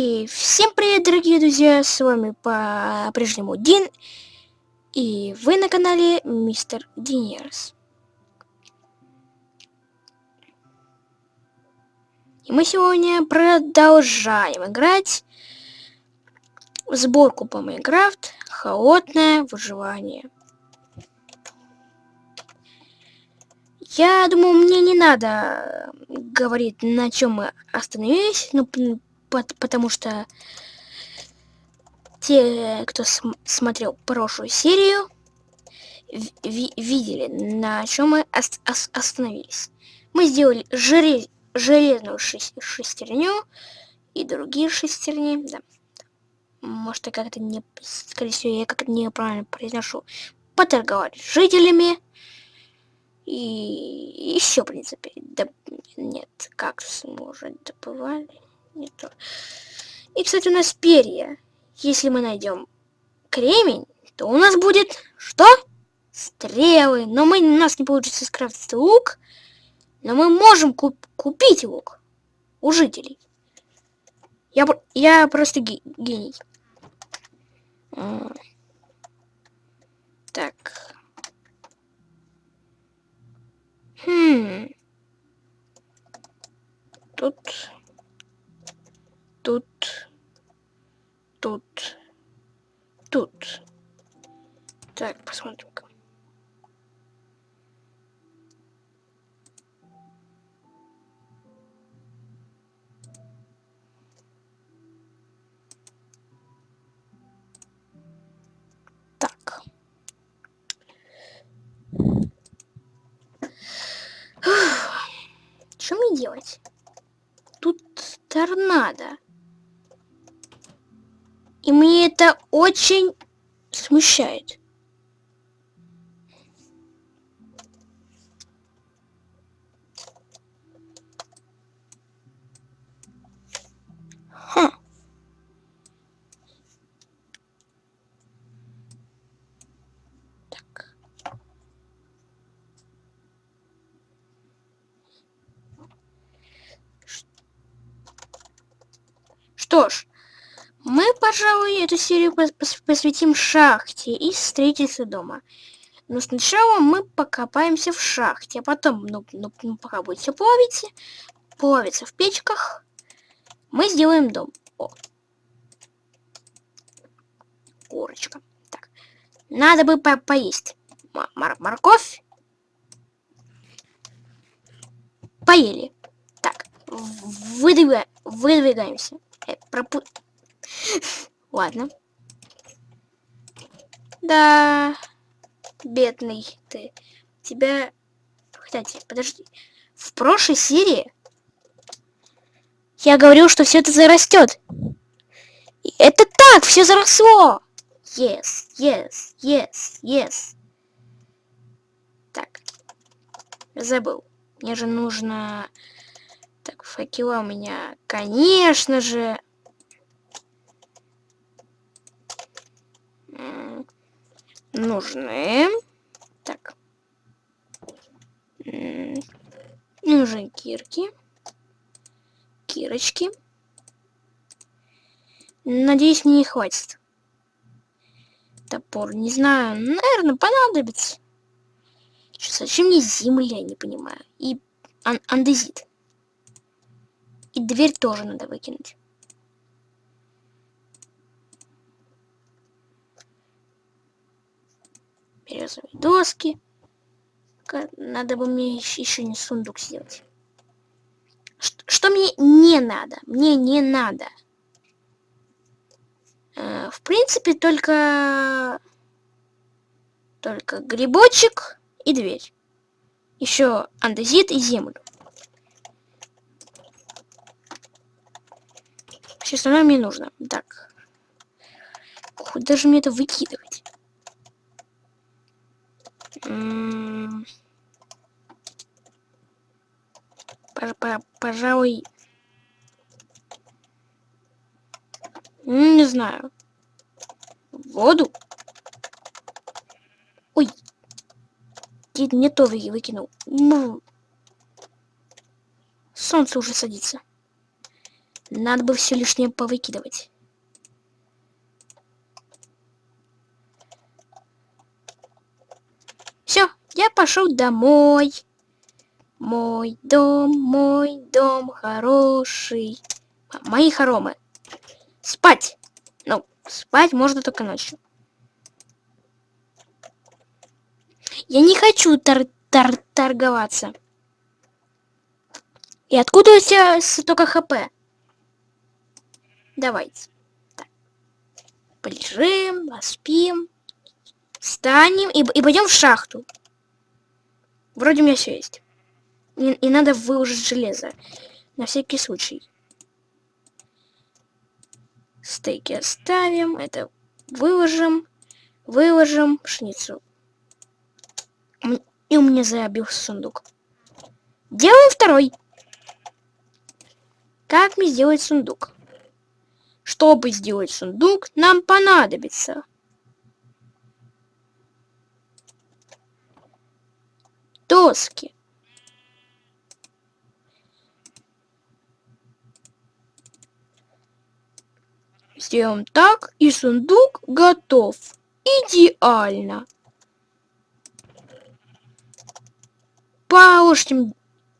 И всем привет, дорогие друзья, с вами по-прежнему Дин, и вы на канале Мистер Динерс. И мы сегодня продолжаем играть в сборку по Майнкрафт Холодное выживание. Я думаю, мне не надо говорить, на чем мы остановились, ну, потому что те, кто см смотрел прошлую серию, видели, на чем мы ос ос остановились. Мы сделали желез железную шестерню и другие шестерни, да. Может, я как-то не, скорее всего, я как-то неправильно произношу. Поторговали с жителями. И еще, в принципе, да, нет, кактусы мы уже добывали не то. И, кстати, у нас перья. Если мы найдем кремень, то у нас будет что? Стрелы. Но мы, у нас не получится скрафтить лук. Но мы можем куп купить лук у жителей. Я, я просто гений. Так. Хм. Тут тут, тут, тут. Так, посмотрим-ка. Так. Что мне делать? Тут торнадо. И мне это очень смущает. Хм. Так. Что ж, пожалуй, эту серию посвятим шахте и строительству дома. Но сначала мы покопаемся в шахте, а потом, ну, ну, ну пока будет все плавиться, плавиться в печках, мы сделаем дом. О. Курочка. Так. Надо бы по поесть. Мор морковь. Поели. Так. Выдвигаем, выдвигаемся. Э, пропу... Ладно. Да, бедный ты. Тебя... Кстати, подожди. В прошлой серии я говорил, что все это зарастет. Это так, все заросло. Yes, yes, yes, yes. Так, забыл. Мне же нужно... Так, факела у меня, конечно же, нужны. Так. Нужны кирки. Кирочки. Надеюсь, мне не хватит. Топор, не знаю. Наверное, понадобится. Что, зачем мне земля, не понимаю. И ан андезит. И дверь тоже надо выкинуть. Березовые доски. Надо бы мне еще не сундук сделать. Что, что мне не надо? Мне не надо. Э, в принципе, только... Только грибочек и дверь. Еще андезит и землю. Все остальное мне нужно. Так. Куда же мне это выкидывать? Пожалуй... Не знаю. Воду? Ой. Не то выкинул. Ну. Солнце уже садится. Надо бы все лишнее повыкидывать. Все, я пошел домой. Мой дом, мой дом хороший. Мои хоромы. Спать. Ну, спать можно только ночью. Я не хочу тор тор торговаться. И откуда у тебя столько хп? Давайте. Так. Полежим, поспим. Встанем и, и пойдем в шахту. Вроде у меня все есть. И, и надо выложить железо. На всякий случай. Стейки оставим. Это выложим. Выложим пшеницу. И у меня забился сундук. Делаем второй. Как мне сделать сундук? Чтобы сделать сундук, нам понадобится доски. Сделаем так, и сундук готов. Идеально. Положим,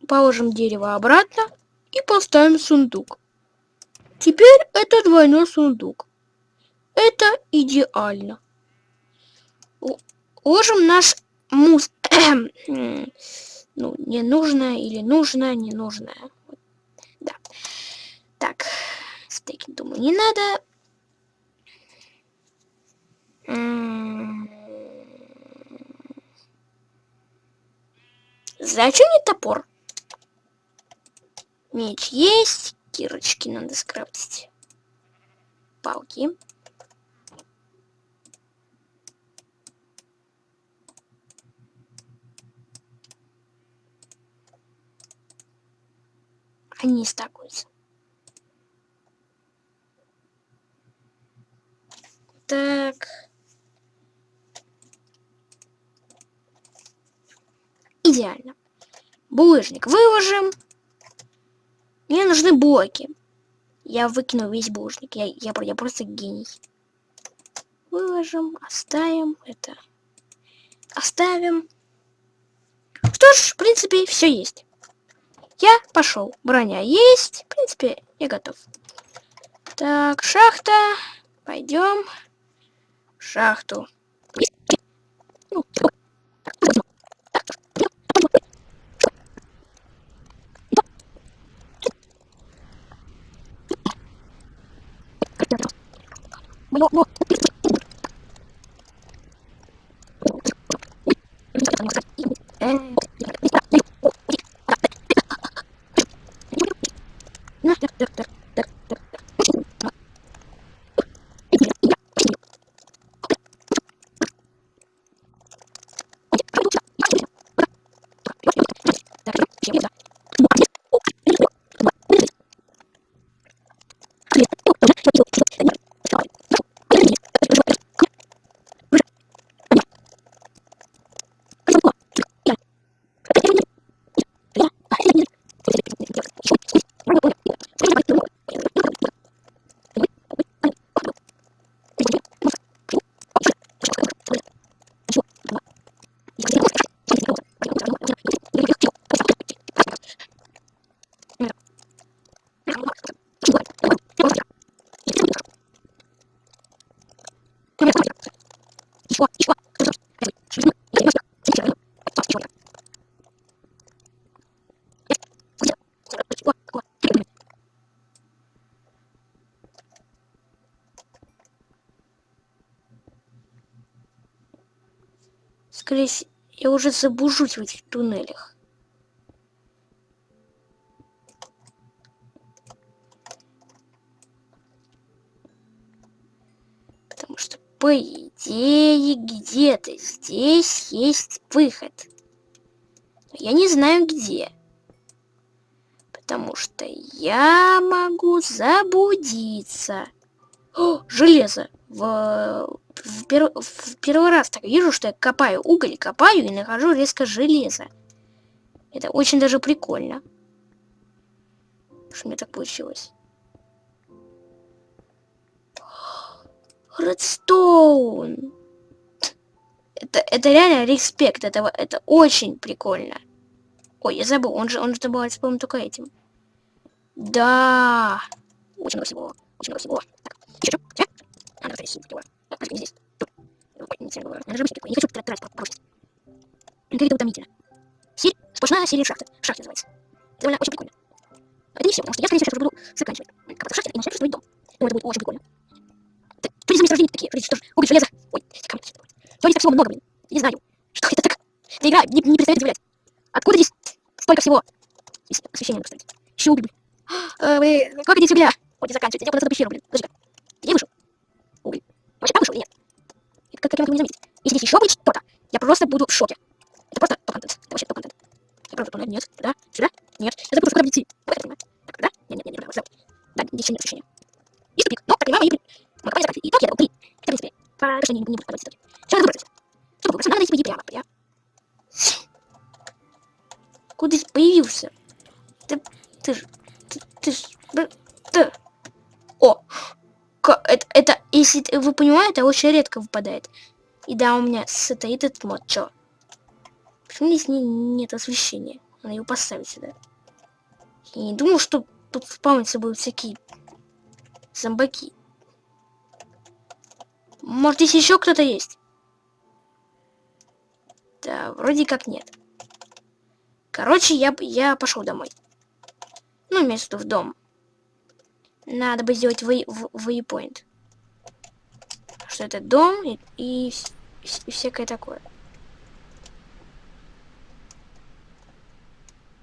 положим дерево обратно и поставим сундук. Теперь это двойной сундук. Это идеально. Ложим наш мус... ну, ненужное или нужное, ненужное. Да. Так, стейки, думаю, не надо. Зачем мне топор? Меч есть. Кирочки надо скрафтить. Палки. Они стакуются. Так. Идеально. Булыжник выложим. Мне нужны блоки. Я выкину весь булыжник. Я, я, я просто гений. Выложим, оставим это. Оставим. Что ж, в принципе, все есть. Я пошел. Броня есть. В принципе, я готов. Так, шахта. Пойдем шахту. Скорее всего, я уже забужусь в этих туннелях. Потому что, по идее, где-то здесь есть выход. Но я не знаю где. Потому что я могу заблудиться. О, железо! В в, пер... в первый раз так вижу, что я копаю уголь, копаю и нахожу резко железо. Это очень даже прикольно. Что мне так получилось. Редстоун. Это, это реально респект, это, это очень прикольно. Ой, я забыл, он же, он же добывается, по-моему, только этим. Да. Очень много всего. Очень много всего. Так, еще что? А, ну, надо его. Подожди, здесь. Тут. Я даже не хочу тратить прочность. Как это утомительно. Сирь, сплошная серия шахты. Шахта называется. Это довольно очень прикольно. Это не все, потому что я, скорее всего, сейчас буду заканчивать. Копаться в шахте и начать строить дом. Думаю, это будет очень прикольно. Так, что здесь месторождения такие? Что ж, уголь, железо. Ой, камни. Здесь так всего много, блин? Не знаю. Что это так? Эта игра не, не перестает удивлять. Откуда здесь столько всего? Здесь освещение надо поставить. Еще уголь, блин. А, вы, сколько здесь угля? Вот не заканчивайте. Я куда-то пещеру, блин. Подожди-ка. Вообще там вышел или нет? Это как, как я могу не заметить? Если здесь еще будет что-то, я просто буду в шоке. Это просто топ-контент. Это вообще топ-контент. Я правда тоннель? Нет. Да? Сюда? Нет. Я забыл, куда идти. Вот это понимаю. Так, да? Нет, нет, нет, нет, нет, Да, здесь нет освещения. Есть тупик. Но, так понимаю, мои... Мы копали заканчивать. Итог я дал три. Это, в принципе, пока что не, не буду подавать итоги. Все, надо выбраться. Чтобы выбраться, надо найти пойти прямо. Прямо. Куда здесь появился? Ты, ты ж, ты, ты ж, ты. О, это, это, если вы понимаете, очень редко выпадает. И да, у меня стоит этот мод, чё? Почему здесь не, нет освещения? Надо его поставить сюда. Я не думал, что тут спавниться будут всякие зомбаки. Может, здесь еще кто-то есть? Да, вроде как нет. Короче, я, я пошел домой. Ну, место в дом. Надо бы сделать waypoint. Что это дом и, и, и всякое такое.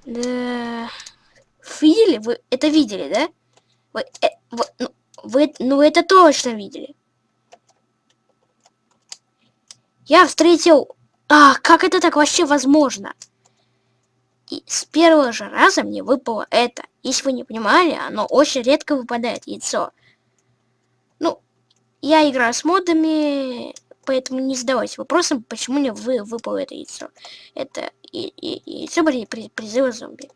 Да. Видели? Вы это видели, да? Вы, э, вы, ну, вы, ну, это точно видели. Я встретил... А, как это так вообще возможно? И с первого же раза мне выпало это. Если вы не понимали, оно очень редко выпадает, яйцо. Ну, я играю с модами, поэтому не задавайся вопросом, почему мне вы, выпало это яйцо. Это и, и, яйцо были при, призыва зомби.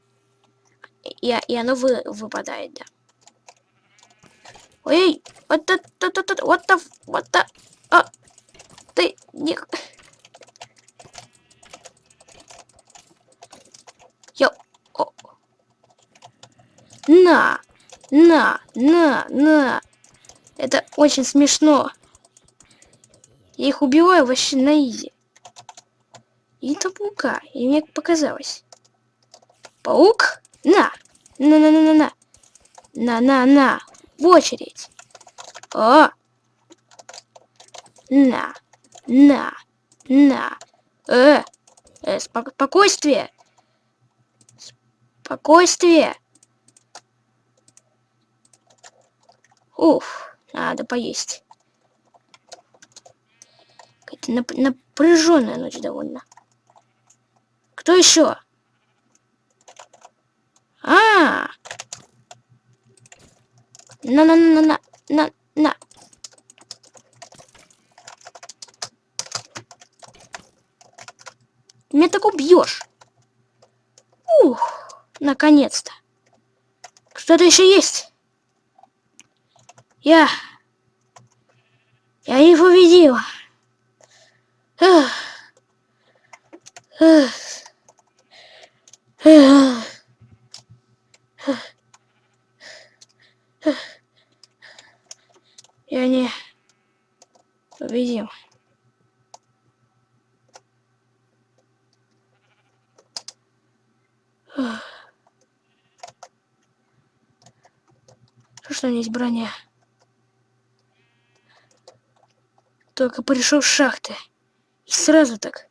И, и оно вы, выпадает, да. Ой, вот это, вот это, вот это, вот это, а, ты не... Я... О. На, на, на, на. Это очень смешно. Я их убиваю вообще на изи. И это паука. И мне показалось. Паук? На! На-на-на-на-на. На-на-на. В очередь. О! На. На. На. Э. э спокойствие. Спокойствие. Уф, надо поесть. Какая-то нап напряженная ночь довольно. Кто еще? А, на на на на на на. Ты меня так убьешь. Ух, наконец-то. Что-то еще есть. Я... Я их. Эх. Я не победил. Что у меня есть броня? Только пришел с шахты. И сразу так.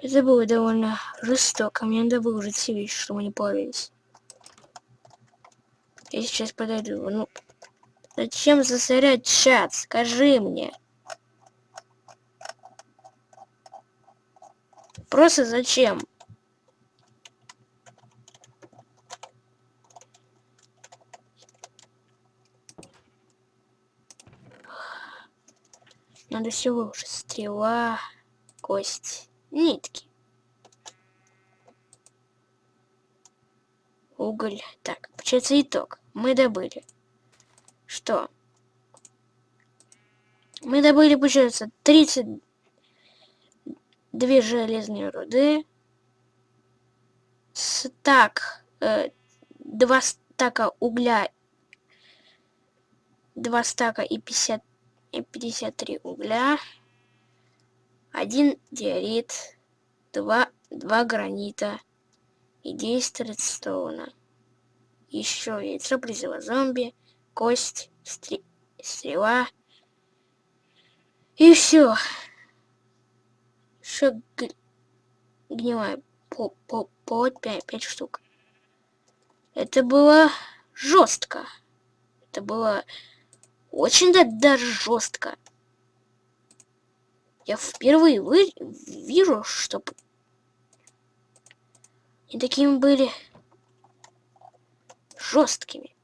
Это было довольно жестоко. Мне надо выложить все вещи, чтобы они плавились. Я сейчас подойду. Ну, зачем засорять чат? Скажи мне. Просто зачем? Надо все выложить. Стрела, кость, нитки. Уголь. Так, получается итог. Мы добыли. Что? Мы добыли, получается, 32 железные руды. Стак, э, два стака угля, два стака и 50, и 53 угля, один диорит, два, два гранита и 10 редстоуна. Еще яйцо призыва зомби, кость, стри, стрела, и все. Еще гнилая по, по, по 5, 5 штук. Это было жестко. Это было очень да, даже жестко. Я впервые вы, вижу, что и такими были жесткими.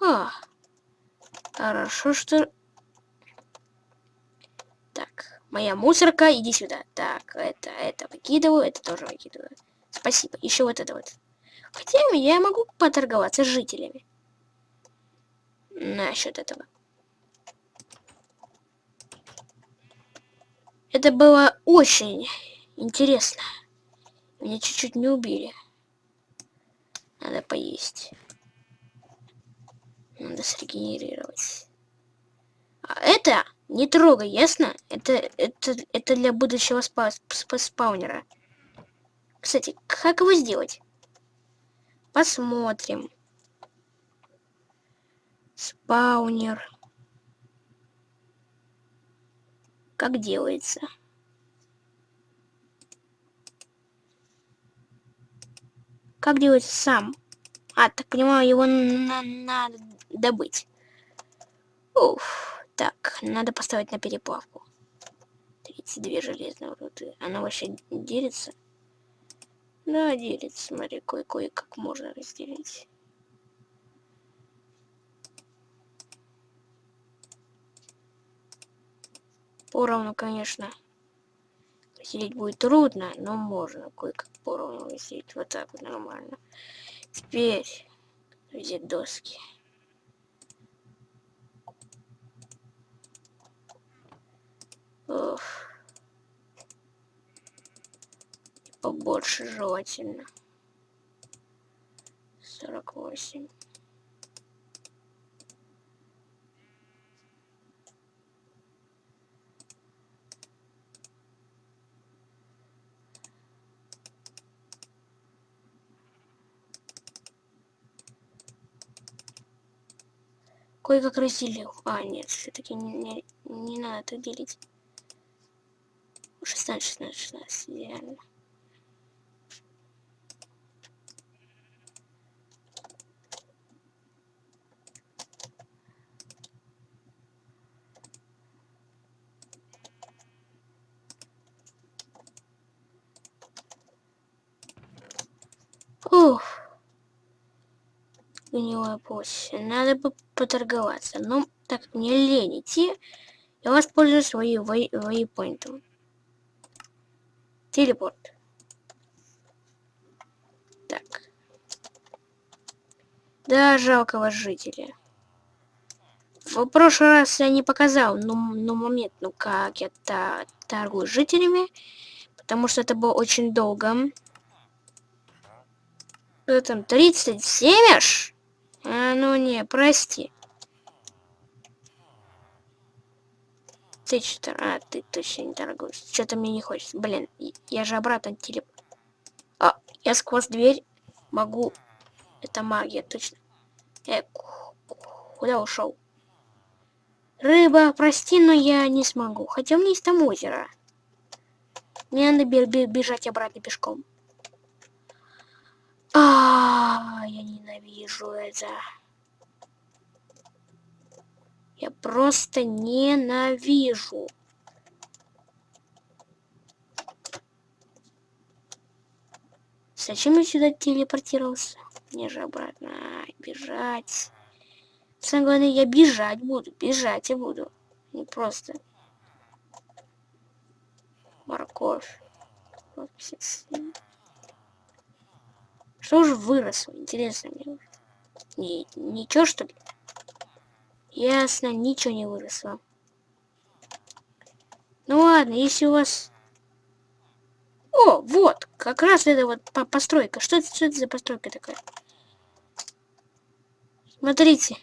А, хорошо, что Моя мусорка, иди сюда. Так, это, это выкидываю, это тоже выкидываю. Спасибо. Еще вот это вот. Хотя я могу поторговаться с жителями. Насчет этого. Это было очень интересно. Меня чуть-чуть не убили. Надо поесть. Надо срегенерировать. А это не трогай, ясно? Это, это, это для будущего спа спа спаунера. Кстати, как его сделать? Посмотрим. Спаунер. Как делается? Как делается сам? А, так понимаю, его надо добыть. Уф. Так, надо поставить на переплавку. 32 железные руды. Она вообще делится? Да, делится. Смотри, кое-кое как можно разделить. Поровну, конечно, разделить будет трудно, но можно кое-как поровну разделить. Вот так вот нормально. Теперь взять доски. Ох. Побольше желательно. 48. Кое-как разделил. А, нет, все-таки не, не, не надо так делить. 16, 16, 16, идеально. Ух. Гнилая пусть. Надо бы поторговаться. Но так как мне лень идти, я воспользуюсь своим вейпоинтом. Телепорт. Так. Да, жалкого жителя. В прошлый раз я не показал, ну, ну момент, ну как я та торгую жителями, потому что это было очень долго. Что там, 37 аж? А, ну не, прости. Ты что А, ты точно не торгуешь. Что-то мне не хочется. Блин, я же обратно телеп... А, я сквозь дверь могу... Это магия, точно. Э, куда ушел? Рыба, прости, но я не смогу. Хотя у меня есть там озеро. Мне надо бежать обратно пешком. А, я ненавижу это. Я просто ненавижу. Зачем я сюда телепортировался? Мне же обратно бежать. Самое главное, я бежать буду. Бежать я буду. Не просто. Морковь. Что же выросло? Интересно мне. Не, ничего, что ли? Ясно, ничего не выросло. Ну ладно, если у вас... О, вот, как раз это вот по постройка. Что это, что это за постройка такая? Смотрите.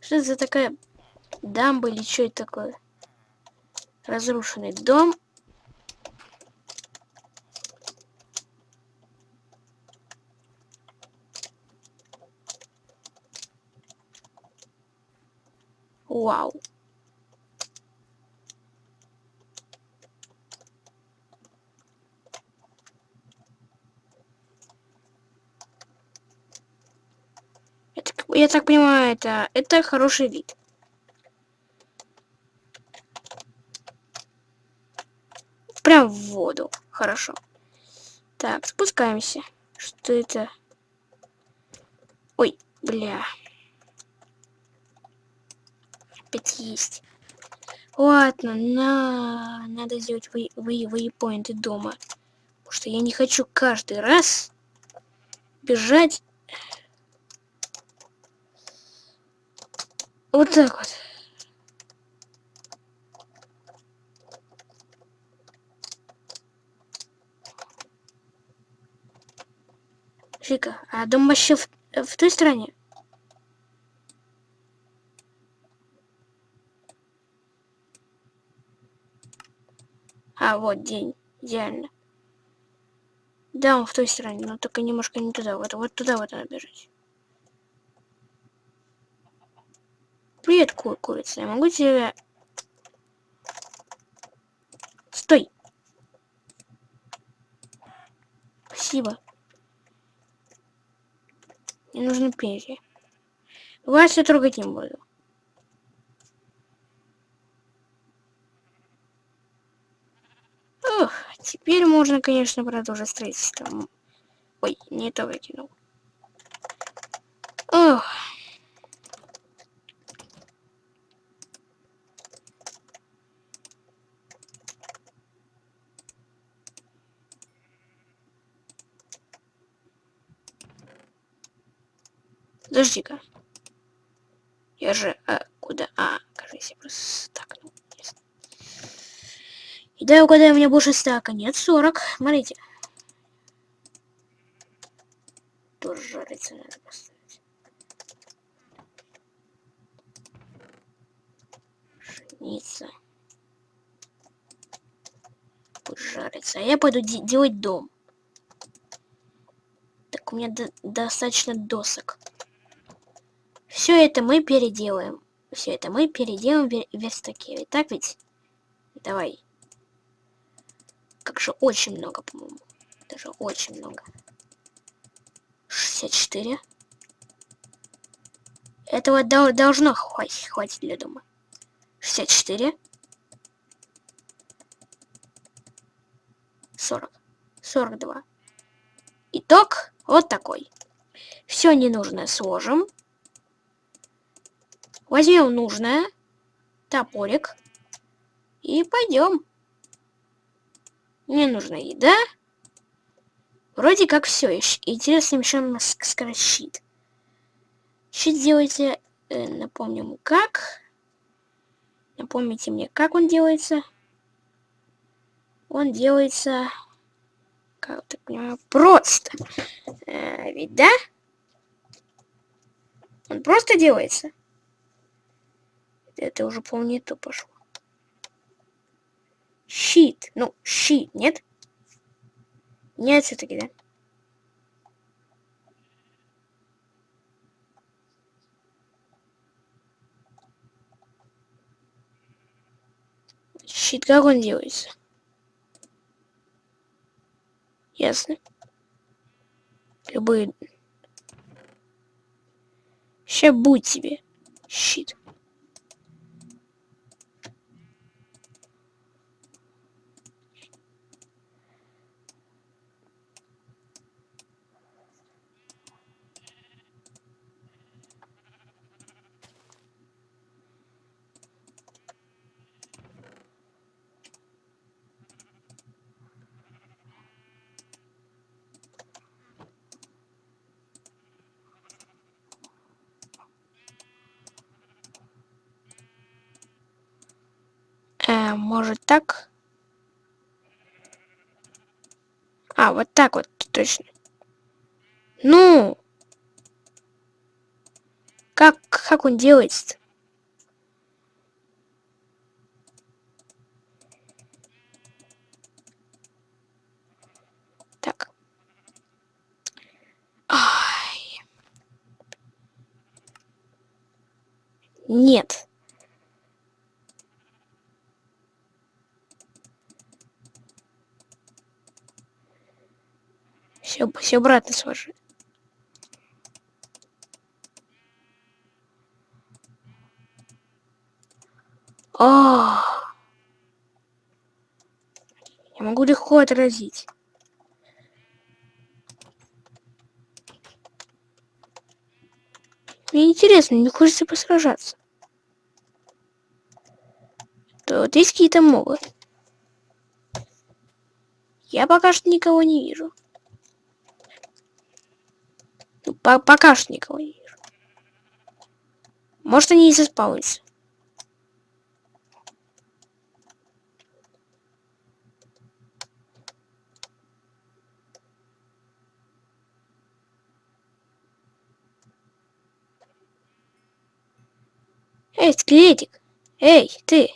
Что это за такая дамба или что это такое? Разрушенный дом. Вау. Я так понимаю, это, это хороший вид. Прям в воду. Хорошо. Так, спускаемся. Что это? Ой, бля опять есть. Ладно, на... надо сделать вы... Вы... вейпоинты дома. Потому что я не хочу каждый раз бежать. Вот так вот. Шика, а дом вообще в, в той стороне? А, вот день. Идеально. Да, он в той стороне, но только немножко не туда. Вот, вот туда вот надо бежать. Привет, ку курица. Я могу тебя... Стой! Спасибо. Мне нужны перья. Вас я трогать не буду. Ох, теперь можно, конечно, продолжить строительство. Ой, не то выкинул. Ох. Подожди-ка. Я же... А, куда? А, кажется, я просто так. И дай угадаю, у меня больше стака. Нет, 40. Смотрите. Тоже жарится надо поставить. Пшеница. Пусть жарится. А я пойду де делать дом. Так, у меня до достаточно досок. Все это мы переделаем. Все это мы переделаем в верстаке. Так ведь? Давай. Как же очень много, по-моему. Даже очень много. 64. Этого должно хватить, хватить для дома. 64. 40. 42. Итог вот такой. Все ненужное сложим. Возьмем нужное. Топорик. И пойдем. Мне нужна еда. Вроде как все. Интересно, еще у нас скорощит. Щит делайте. Э, напомним, как. Напомните мне, как он делается. Он делается... Как так понимаю? Просто. Э, ведь да? Он просто делается. Это уже, помню, то пошло. Щит. Ну, щит, нет? Нет, все-таки, да? Щит, как он делается? Ясно. Любые... Сейчас будет тебе щит. Может так? А, вот так вот, точно. Ну! Как, как он делается -то? Так. Ай. Нет. Все, все обратно сложи. А, Я могу легко отразить. Мне интересно, мне хочется посражаться. Вот есть какие-то мобы. Я пока что никого не вижу. Ну, по пока что никого не вижу. Может, они и заспаунятся. Эй, скелетик! Эй, ты!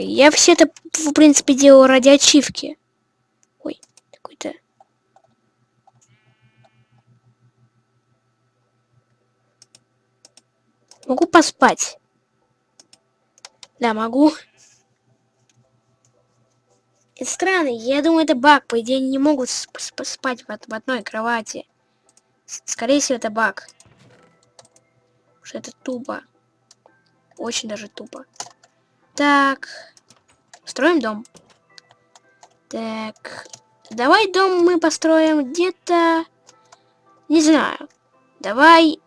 Я все это, в принципе, делал ради ачивки. Ой, какой-то... Могу поспать? Да, могу. Это странно, я думаю, это баг. По идее, они не могут спать в, в одной кровати. Скорее всего, это баг. Что это тупо. Очень даже тупо. Так. Строим дом. Так. Давай дом мы построим где-то... Не знаю. Давай...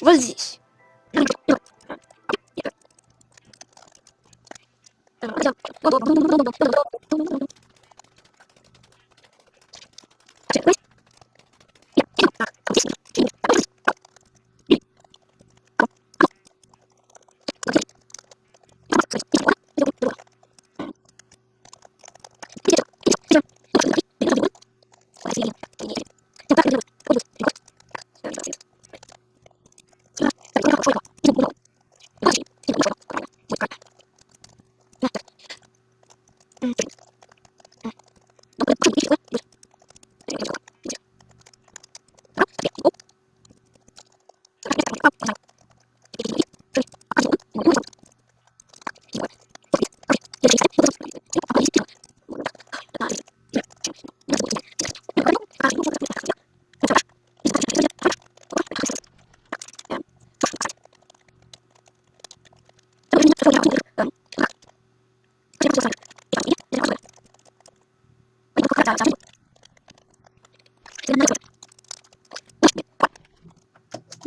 Вот здесь.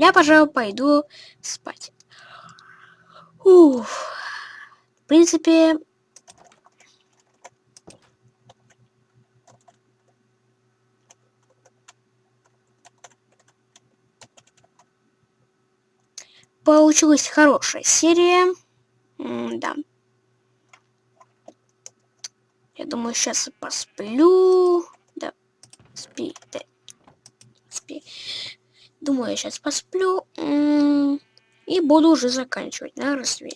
Я, пожалуй, пойду спать. Уф. В принципе, получилась хорошая серия. М да. Я думаю, сейчас посплю. Да, спи, да. Спи. Думаю, я сейчас посплю. И буду уже заканчивать. Да, разве...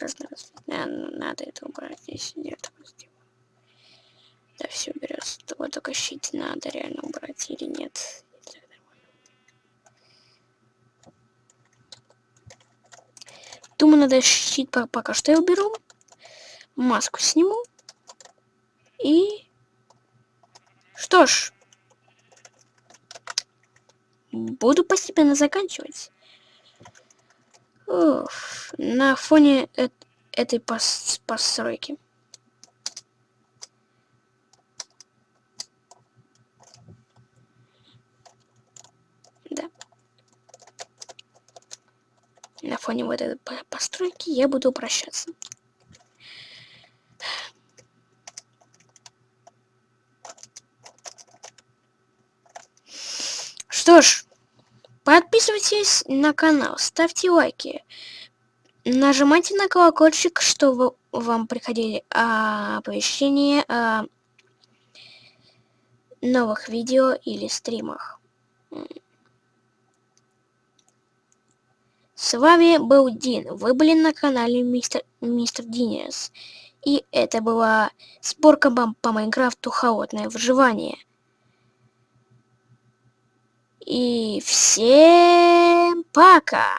Раз, раз, надо это убрать. Здесь нет. Да, все берется. Вот только щит надо реально убрать или нет. Думаю, надо щит пока что я уберу. Маску сниму. И... Что ж. Буду постепенно заканчивать. Уф, на фоне э этой пос постройки. Да. На фоне вот этой постройки я буду прощаться. Что ж, подписывайтесь на канал, ставьте лайки, нажимайте на колокольчик, чтобы вам приходили оповещения о новых видео или стримах. С вами был Дин. Вы были на канале Мистер, Мистер Динес. И это была сборка по Майнкрафту Холодное выживание. И всем пока!